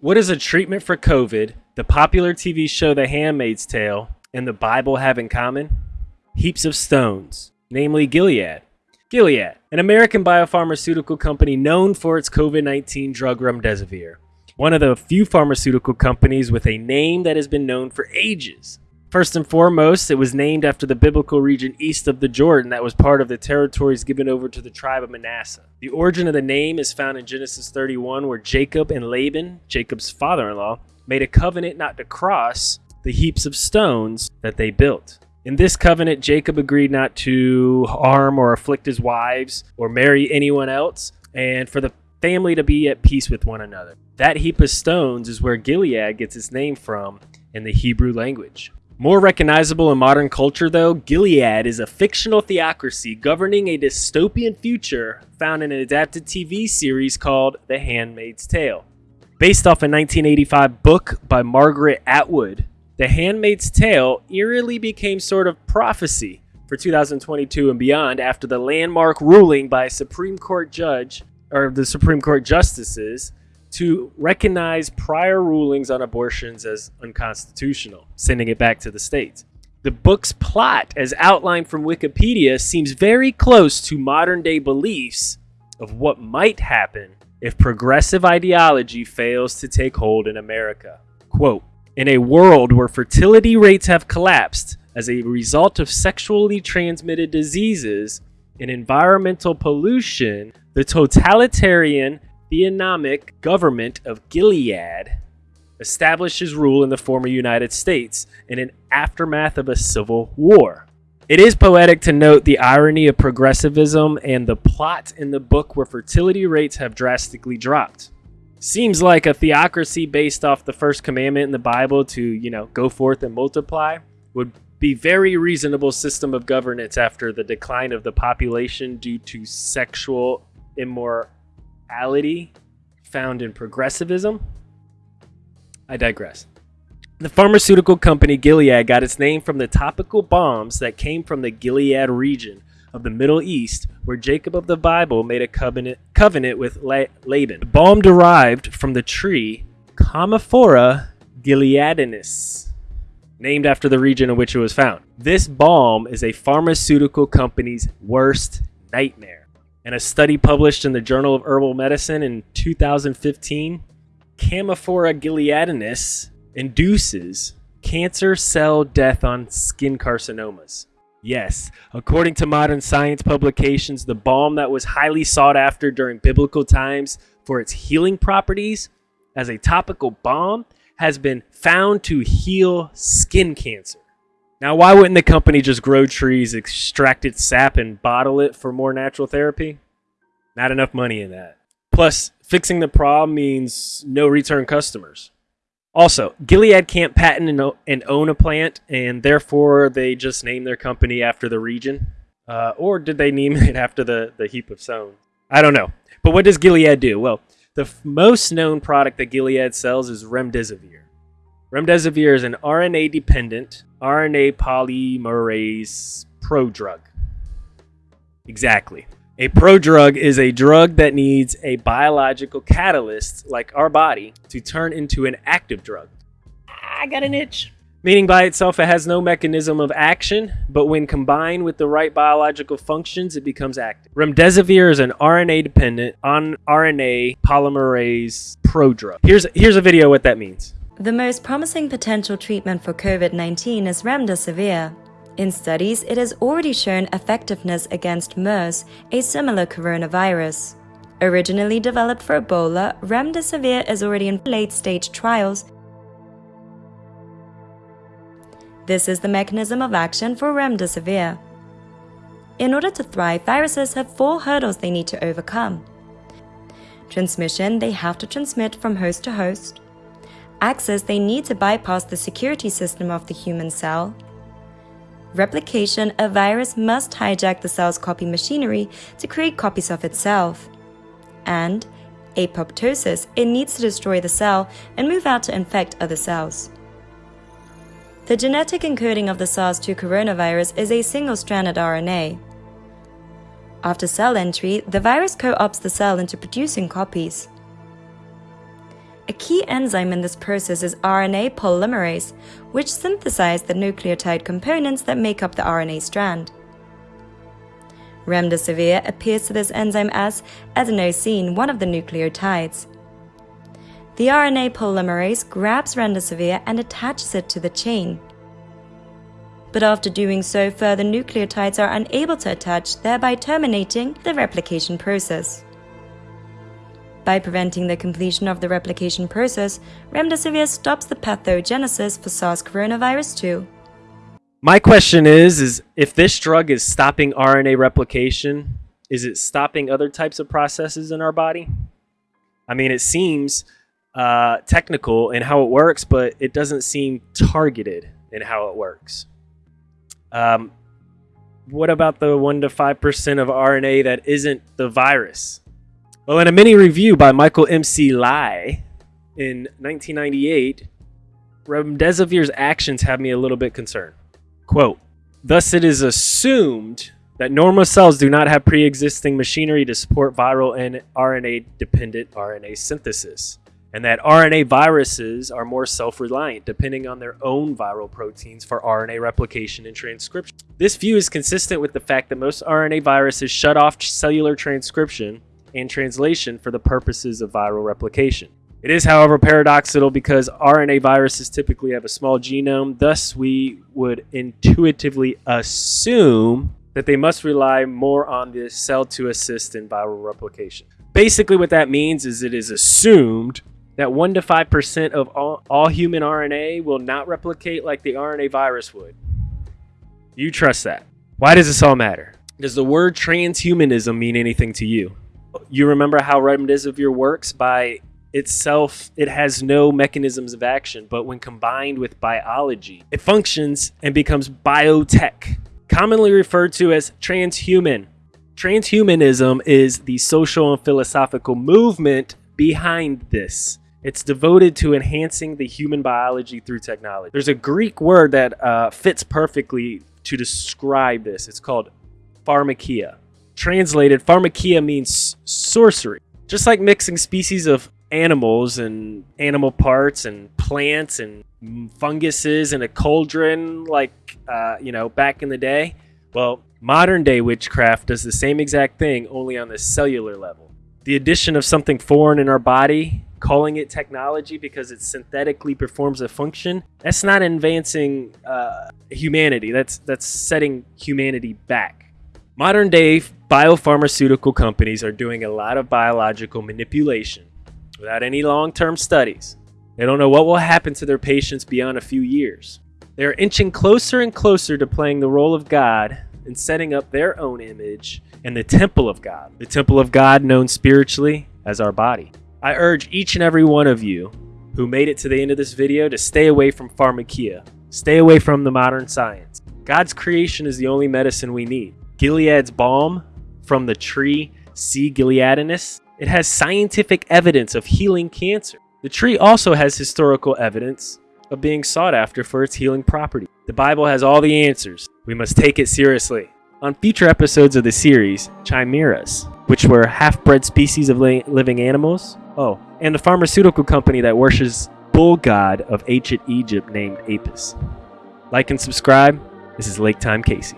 What is a treatment for COVID, the popular TV show The Handmaid's Tale, and the Bible have in common? Heaps of stones, namely Gilead. Gilead, an American biopharmaceutical company known for its COVID 19 drug remdesivir, one of the few pharmaceutical companies with a name that has been known for ages. First and foremost, it was named after the biblical region east of the Jordan that was part of the territories given over to the tribe of Manasseh. The origin of the name is found in Genesis 31, where Jacob and Laban, Jacob's father in law, made a covenant not to cross the heaps of stones that they built. In this covenant, Jacob agreed not to harm or afflict his wives or marry anyone else, and for the family to be at peace with one another. That heap of stones is where Gilead gets its name from in the Hebrew language. More recognizable in modern culture, though, Gilead is a fictional theocracy governing a dystopian future found in an adapted TV series called The Handmaid's Tale. Based off a 1985 book by Margaret Atwood, The Handmaid's Tale eerily became sort of prophecy for 2022 and beyond after the landmark ruling by a Supreme Court judge, or the Supreme Court justices, to recognize prior rulings on abortions as unconstitutional, sending it back to the states. The book's plot, as outlined from Wikipedia, seems very close to modern day beliefs of what might happen if progressive ideology fails to take hold in America. Quote In a world where fertility rates have collapsed as a result of sexually transmitted diseases and environmental pollution, the totalitarian theonomic government of Gilead establishes rule in the former United States in an aftermath of a civil war. It is poetic to note the irony of progressivism and the plot in the book where fertility rates have drastically dropped. Seems like a theocracy based off the first commandment in the Bible to, you know, go forth and multiply would be very reasonable system of governance after the decline of the population due to sexual immor found in progressivism. I digress. The pharmaceutical company Gilead got its name from the topical balms that came from the Gilead region of the Middle East, where Jacob of the Bible made a covenant, covenant with Laban. The balm derived from the tree Commiphora gileadinus, named after the region in which it was found. This balm is a pharmaceutical company's worst nightmare. In a study published in the Journal of Herbal Medicine in 2015, Commiphora gileadinus induces cancer cell death on skin carcinomas. Yes, according to modern science publications, the balm that was highly sought after during biblical times for its healing properties as a topical balm has been found to heal skin cancer. Now, why wouldn't the company just grow trees, extract its sap, and bottle it for more natural therapy? Not enough money in that. Plus, fixing the problem means no return customers. Also, Gilead can't patent and own a plant, and therefore they just name their company after the region. Uh, or did they name it after the, the heap of stones? I don't know. But what does Gilead do? Well, the most known product that Gilead sells is remdesivir. Remdesivir is an RNA dependent RNA polymerase prodrug. Exactly. A prodrug is a drug that needs a biological catalyst, like our body, to turn into an active drug. I got an itch. Meaning by itself, it has no mechanism of action, but when combined with the right biological functions, it becomes active. Remdesivir is an RNA dependent on RNA polymerase prodrug. Here's, here's a video what that means. The most promising potential treatment for COVID 19 is remdesivir. In studies, it has already shown effectiveness against MERS, a similar coronavirus. Originally developed for Ebola, remdesivir is already in late-stage trials. This is the mechanism of action for remdesivir. In order to thrive, viruses have four hurdles they need to overcome. Transmission, they have to transmit from host to host access they need to bypass the security system of the human cell. Replication, a virus must hijack the cell's copy machinery to create copies of itself. And apoptosis, it needs to destroy the cell and move out to infect other cells. The genetic encoding of the SARS-2 coronavirus is a single-stranded RNA. After cell entry, the virus co-opts the cell into producing copies. Key enzyme in this process is RNA polymerase, which synthesizes the nucleotide components that make up the RNA strand. Remdesivir appears to this enzyme as adenosine, one of the nucleotides. The RNA polymerase grabs remdesivir and attaches it to the chain. But after doing so, further nucleotides are unable to attach, thereby terminating the replication process. By preventing the completion of the replication process, remdesivir stops the pathogenesis for SARS coronavirus 2. My question is is if this drug is stopping RNA replication, is it stopping other types of processes in our body? I mean, it seems uh, technical in how it works, but it doesn't seem targeted in how it works. Um, what about the 1 to 5% of RNA that isn't the virus? Well, in a mini review by Michael M.C. Lai in 1998, remdesivir's actions have me a little bit concerned. Quote, Thus it is assumed that normal cells do not have pre-existing machinery to support viral and RNA-dependent RNA synthesis, and that RNA viruses are more self-reliant, depending on their own viral proteins for RNA replication and transcription. This view is consistent with the fact that most RNA viruses shut off cellular transcription and translation for the purposes of viral replication. It is, however, paradoxical because RNA viruses typically have a small genome, thus, we would intuitively assume that they must rely more on the cell to assist in viral replication. Basically, what that means is it is assumed that 1 to 5% of all, all human RNA will not replicate like the RNA virus would. You trust that. Why does this all matter? Does the word transhumanism mean anything to you? You remember how remdesivir works by itself, it has no mechanisms of action, but when combined with biology, it functions and becomes biotech, commonly referred to as transhuman. Transhumanism is the social and philosophical movement behind this. It's devoted to enhancing the human biology through technology. There's a Greek word that uh, fits perfectly to describe this. It's called pharmakia. Translated, pharmakia means sorcery. Just like mixing species of animals and animal parts and plants and funguses in a cauldron like uh, you know back in the day. Well modern day witchcraft does the same exact thing only on the cellular level. The addition of something foreign in our body calling it technology because it synthetically performs a function that's not advancing uh, humanity. That's that's setting humanity back. Modern day biopharmaceutical companies are doing a lot of biological manipulation without any long term studies. They don't know what will happen to their patients beyond a few years. They are inching closer and closer to playing the role of God and setting up their own image in the temple of God, the temple of God known spiritually as our body. I urge each and every one of you who made it to the end of this video to stay away from pharmakia, stay away from the modern science. God's creation is the only medicine we need. Gilead's balm from the tree C. gileadinus it has scientific evidence of healing cancer. The tree also has historical evidence of being sought after for its healing property. The Bible has all the answers. We must take it seriously. On future episodes of the series, chimeras, which were half-bred species of living animals, oh, and the pharmaceutical company that worships bull god of ancient Egypt named Apis. Like and subscribe. This is Lake Time Casey.